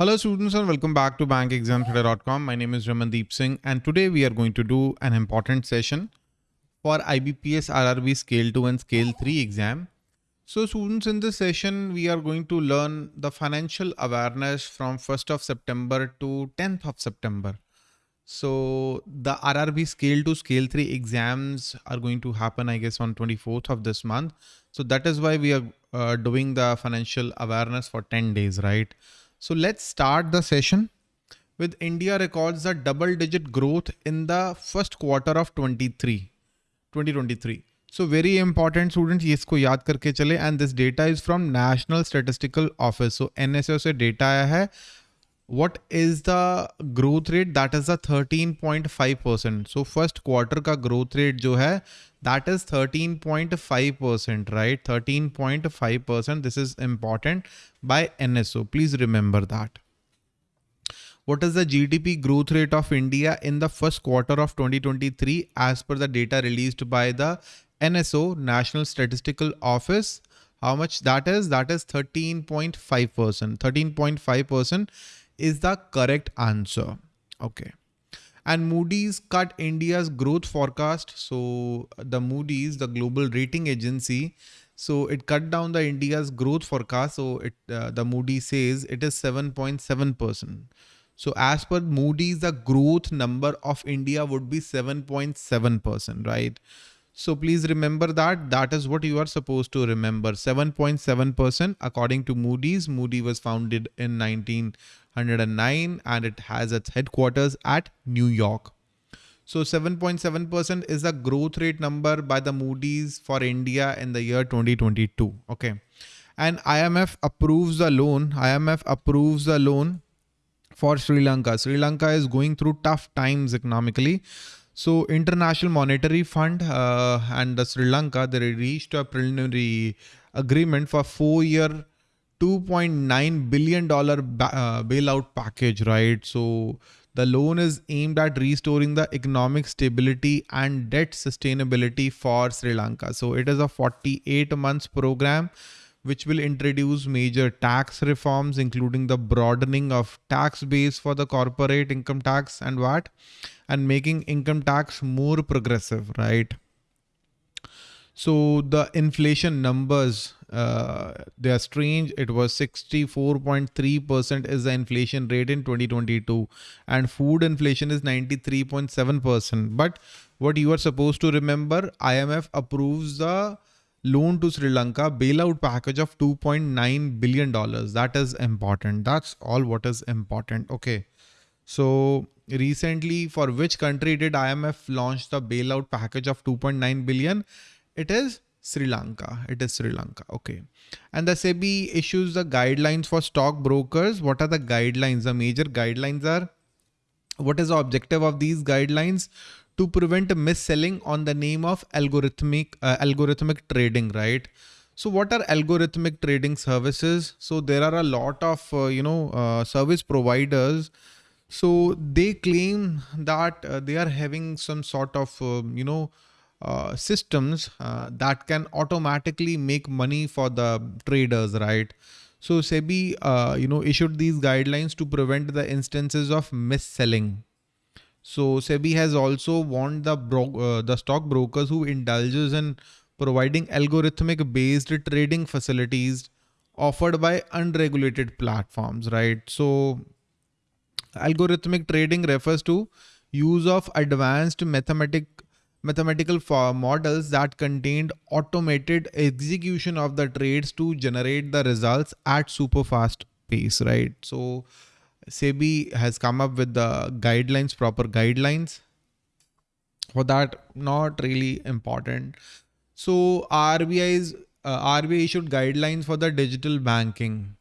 Hello students and welcome back to bankexamstoday.com. My name is Ramandeep Singh and today we are going to do an important session for IBPS RRB Scale 2 and Scale 3 exam. So students in this session we are going to learn the financial awareness from 1st of September to 10th of September. So the RRB Scale 2 Scale 3 exams are going to happen I guess on 24th of this month. So that is why we are uh, doing the financial awareness for 10 days, right? So let's start the session with India records a double digit growth in the first quarter of 23, 2023. So very important students ये इसको याद करके चले and this data is from National Statistical Office. So NSO से data आया है. What is the growth rate? That is a 13.5%. So first quarter का growth rate जो है that is 13.5%, right? 13.5%. This is important by NSO. Please remember that. What is the GDP growth rate of India in the first quarter of 2023 as per the data released by the NSO, National Statistical Office? How much that is? That is 13.5%. 13.5% is the correct answer. Okay and Moody's cut India's growth forecast. So the Moody's, the global rating agency, so it cut down the India's growth forecast. So it uh, the Moody says it is 7.7 percent. So as per Moody's, the growth number of India would be 7.7 percent, right? So please remember that that is what you are supposed to remember 7.7 percent according to Moody's. Moody was founded in 19 109 and it has its headquarters at New York. So 7.7% is the growth rate number by the Moody's for India in the year 2022. Okay. And IMF approves the loan. IMF approves the loan for Sri Lanka. Sri Lanka is going through tough times economically. So International Monetary Fund uh, and the Sri Lanka, they reached a preliminary agreement for four year 2.9 billion dollar uh, bailout package, right? So the loan is aimed at restoring the economic stability and debt sustainability for Sri Lanka. So it is a 48 months program which will introduce major tax reforms, including the broadening of tax base for the corporate income tax and VAT, and making income tax more progressive, right? So the inflation numbers, uh, they are strange. It was 64.3% is the inflation rate in 2022 and food inflation is 93.7%. But what you are supposed to remember, IMF approves the loan to Sri Lanka bailout package of $2.9 billion. That is important. That's all what is important. Okay. So recently for which country did IMF launch the bailout package of 2.9 billion? It is Sri Lanka. It is Sri Lanka. Okay. And the SEBI issues the guidelines for stockbrokers. What are the guidelines? The major guidelines are what is the objective of these guidelines? To prevent mis-selling on the name of algorithmic uh, algorithmic trading, right? So what are algorithmic trading services? So there are a lot of, uh, you know, uh, service providers. So they claim that uh, they are having some sort of, um, you know, uh, systems uh, that can automatically make money for the traders, right? So SEBI, uh, you know, issued these guidelines to prevent the instances of mis-selling. So SEBI has also warned the bro uh, the stockbrokers who indulges in providing algorithmic based trading facilities offered by unregulated platforms, right? So algorithmic trading refers to use of advanced mathematic mathematical models that contained automated execution of the trades to generate the results at super fast pace, right? So SEBI has come up with the guidelines, proper guidelines for that, not really important. So RBI's uh, RBI issued guidelines for the digital banking.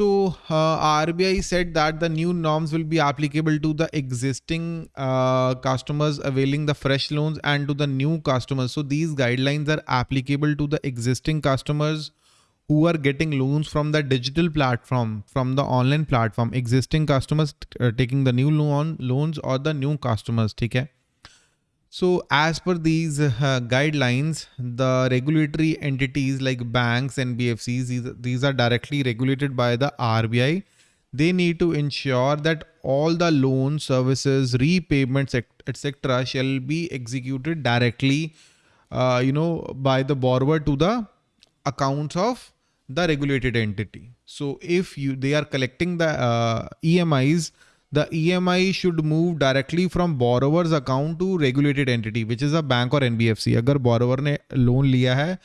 So uh, RBI said that the new norms will be applicable to the existing uh, customers availing the fresh loans and to the new customers. So these guidelines are applicable to the existing customers who are getting loans from the digital platform, from the online platform, existing customers uh, taking the new loan loans or the new customers. Okay. So as per these uh, guidelines, the regulatory entities like banks and BFCs, these, these are directly regulated by the RBI. they need to ensure that all the loan services repayments etc shall be executed directly uh, you know by the borrower to the accounts of the regulated entity so if you they are collecting the uh, emis the EMI should move directly from borrower's account to regulated entity, which is a bank or NBFC अगर borrower ने loan लिया है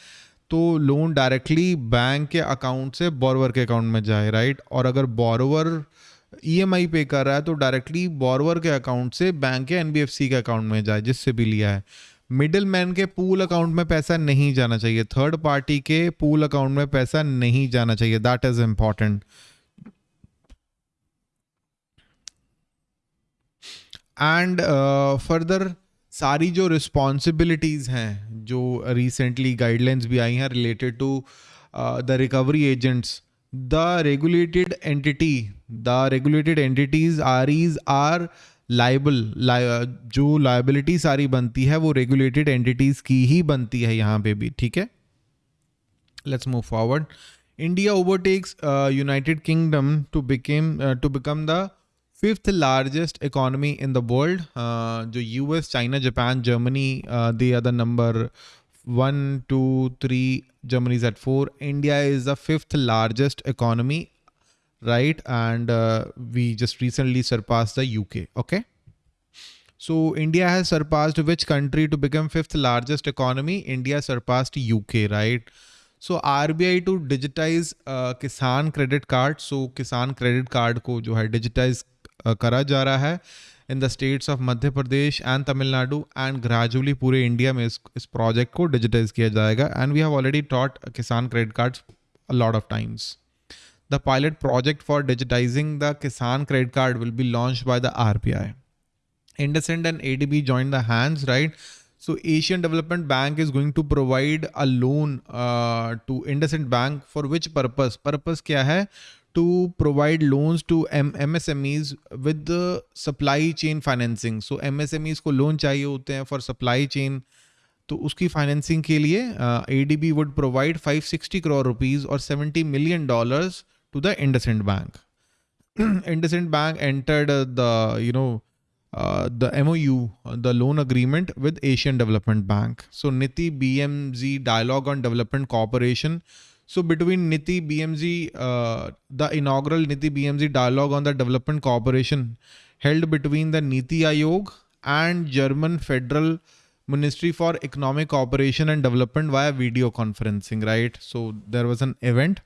तो loan directly bank के account से borrower के account में जाए राइट और अगर बोरवर ईएमआई पे कर रहा है तो डायरेक्टली बोरवर के अकाउंट से बैंक के एनबीएफसी के अकाउंट में जाए, जिससे भी लिया है। मिडिल मैन के पूल अकाउंट में पैसा नहीं जाना चाहिए। थर्ड पार्टी के पूल अकाउंट में पैसा नहीं जाना चाहिए। That is important and further सारी जो रिस्पॉन्सिबिलिटीज़ हैं, जो रिसेंटली गाइडलाइंस भी आई हैं related to the recovery agents the regulated entity the regulated entities are is are liable जो लाइबिलिटी सारी बनती है, वो रेगुलेटेड एंटिटीज की ही बनती है यहाँ पे भी, ठीक है? Let's move forward India overtakes United Kingdom to became to become the fifth largest economy in the world जो US China Japan Germany they are the number one two three Germany is at four. India is the fifth largest economy, right? And uh, we just recently surpassed the UK. Okay. So India has surpassed which country to become fifth largest economy? India surpassed UK, right? So RBI to digitize uh, Kisan credit card. So Kisan credit card को जो है digitize करा जा रहा है in the states of Madhya Pradesh and Tamil Nadu and gradually पूरे India में इस इस प्रोजेक्ट को डिजिटाइज किया जाएगा and we have already taught Kisan credit cards a lot of times the pilot project for digitizing the Kisan credit card will be launch by the R B I IndusInd and A D B join the hands right so Asian development bank is going to provide a loan to IndusInd Bank for which purpose purpose क्या है? To provide loans to MSMEs with the supply chain financing. So MSMEs को loan चाहिए होते हैं for supply chain. तो उसकी financing के लिए A D B would provide 560 crore rupees और 70 million dollars to the IndusInd Bank IndusInd Bank entered the you know the MOU, uh, the loan agreement with Asian Development Bank. So NITI BMZ dialogue on development cooperation so between NITI BMZ, uh, the inaugural NITI BMZ dialogue on the development cooperation held between the NITI Aayog and German Federal Ministry for Economic Cooperation and Development via video conferencing, right? So there was an event.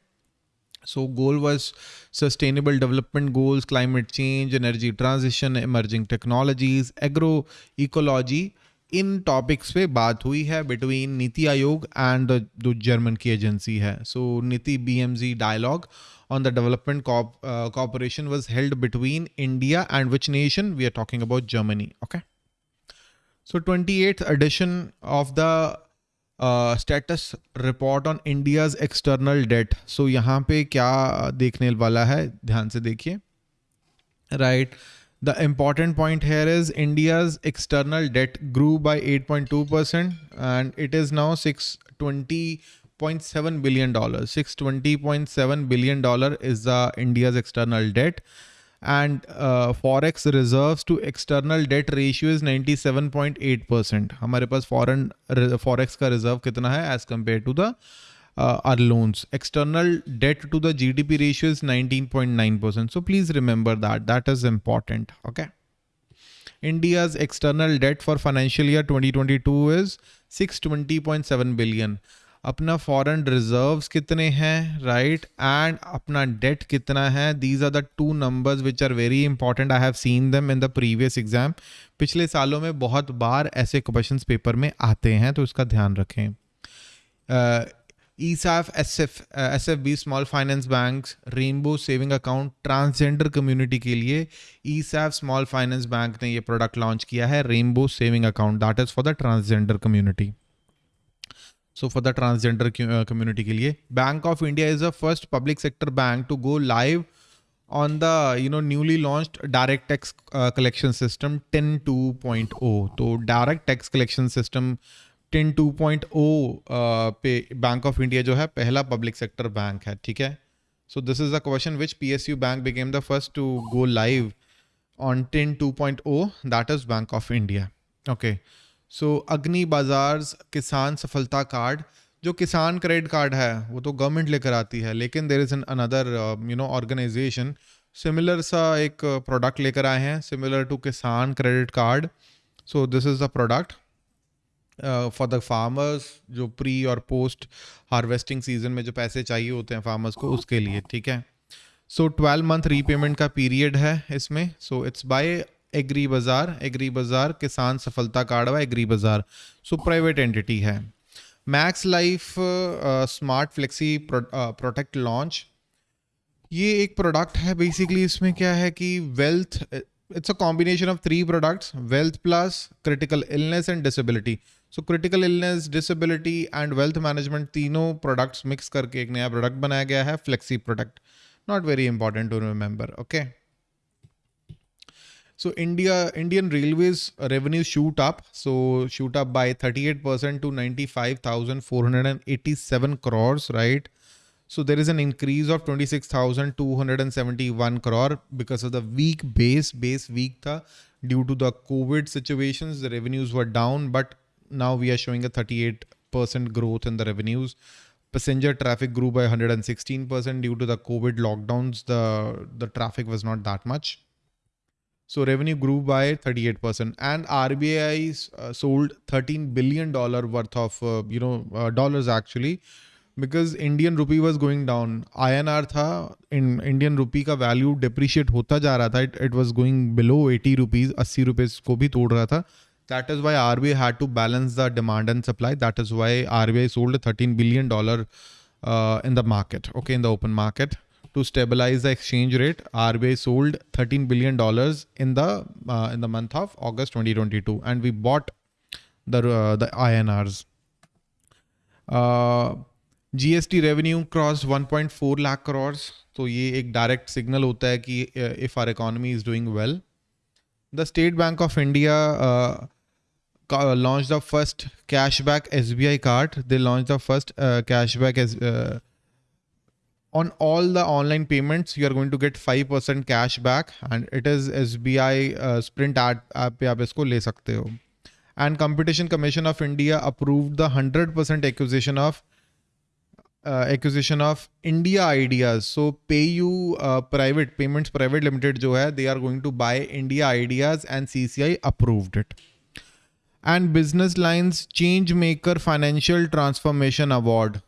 So goal was sustainable development goals, climate change, energy transition, emerging technologies, agroecology, इन topics पे बात हुई है between NITI Aayog and जो German की agency है। So NITI BMG dialogue on the development cooperation was held between India and which nation we are talking about Germany okay so twenty eighth edition of the status report on India's external debt so यहाँ पे क्या देखने वाला है? ध्यान से देखिए। Right right. the important point here is India's external debt grew by 8.2% and it is now 620.7 billion dollars 620.7 billion dollar is the India's external debt and uh, forex reserves to external debt ratio is 97.8% हमारे पास foreign forex का reserve कितना है as compared to the uh, our loans. External debt to the GDP ratio is 19.9%. So please remember that. That is important. Okay. India's external debt for financial year 2022 is 620.7 billion. अपना foreign reserves कितने हैं right and अपना debt कितना है these are the two numbers which are very important I have seen them in the previous exam पिछले सालों में बहुत बार ऐसे क्वेश्चंस पेपर में आते हैं तो इसका ध्यान रखें uh, ESAF, SF, uh, SFB, Small Finance Banks, Rainbow Saving Account, transgender community के लिए ESAF Small Finance Bank ने ये प्रोडक्ट लॉन्च किया है Rainbow saving account that is for the transgender community so for the transgender community के लिए Bank of India is the first public sector bank to go live on the you know newly launched direct tax uh, collection system 10.2.0 तो direct tax collection system TIN 2.0 पे bank of India जो है, पहला public sector bank है, ठीक है? So this is the question which P S U bank became the first to go live on TIN 2.0 that is Bank of India okay so Agri Bazaar Kisan सफलता card जो किसान credit card है, वो तो government लेकर आती है, लेकिन there is an another you know organisation similar सा एक प्रोडक्ट लेकर आए हैं similar to Kisan credit card so this is the product for the farmers जो प्री और पोस्ट हार्वेस्टिंग सीज़न में जो पैसे चाहिए होते हैं फार्मर्स को, उसके लिए, ठीक है? सो ट्वेल्व मंथ रीपेमेंट का पीरियड है इसमें. So it's by agri Bazaar agri Bazaar Kisan Saphalta card व agri Bazaar so private entity है. Max Life Smart Flexi product launch ये एक प्रोडक्ट है बेसिकली इसमें क्या है कि wealth it's a combination of three products wealth plus critical illness and disability so critical illness disability and wealth management तीनों products mix करके एक नया प्रोडक्ट बनाया गया है flexi product not very important to remember okay So India, Indian Railways revenue shoot up. So shoot up by 38% to 95,487 crores, right? So there is an increase of 26,271 crore because of the weak base, base weak tha. Due to the COVID situations, the revenues were down, but now we are showing a 38% growth in the revenues. Passenger traffic grew by 116% due to the COVID lockdowns. The, the traffic was not that much. So revenue grew by 38% and RBI uh, sold 13 billion dollar worth of uh, you know uh, dollars actually because Indian rupee was going down I N R था in Indian rupee का value depreciate होता जा रहा था it it was going below eighty rupees अस्सी rupees को भी तोड़ रहा था that is why R B I had to balance the demand and supply that is why R B I sold thirteen billion dollar in the market okay in the open market to stabilize the exchange rate RBI sold 13 billion dollars in the uh, in the month of August 2022 and we bought the uh, the INRs uh, GST revenue cross 1.4 lakh crore तो ये एक direct signal होता है कि if our economy is doing well the State Bank of India launched the first cashback SBI card. They launched the first uh, cashback as uh, on all the online payments. You are going to get five percent cash back, and it is SBI uh, Sprint app पे आप इसको ले सकते हो. And Competition Commission of India approved the hundred percent acquisition of uh, acquisition of India Ideas. So PayU uh, Private Payments Private Limited जो है they are going to buy India Ideas and CCI approved it. And Business Lines Change Maker Financial Transformation Award.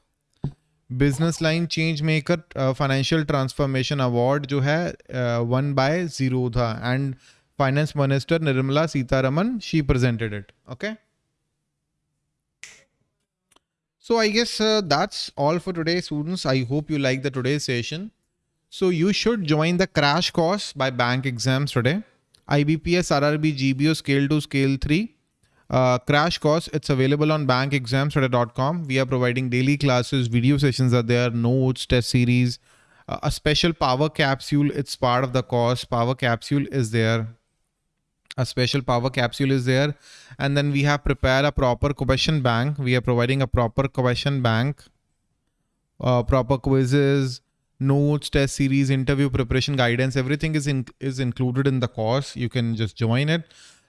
Business line change maker financial transformation award जो है one by zero था and finance minister Nirmala Sitharaman she presented it okay So I guess uh, that's all for today, students. I hope you like the today's session. So you should join the crash course by bank exams today. IBPS RRB GBO scale 2 scale 3. Uh, crash course it's available on bankexamstoday.com we are providing daily classes video sessions are there notes test series uh, a special power capsule it's part of the course power capsule is there a special power capsule is there. And then we have prepared a proper question bank. We are providing a proper question bank. Uh, proper quizzes notes test series interview preparation guidance everything is in is included in the course. You can just join it.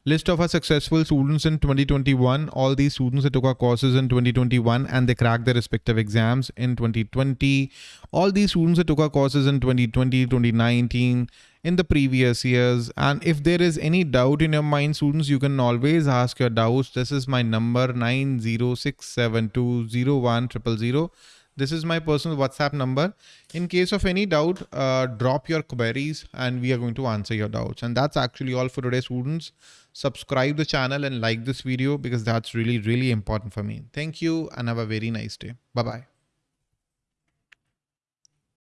List of our successful students in 2021 all these students that took our courses in 2021 and they cracked their respective exams in 2020 all these students that took our courses in 2020 2019 in the previous years. And if there is any doubt in your mind students you can always ask your doubts. This is my number 906720100 this is my personal whatsapp number. In case of any doubt uh, drop your queries and we are going to answer your doubts. And that's actually all for today students. Subscribe the channel and like this video because that's really really important for me. Thank you and have a very nice day. Bye bye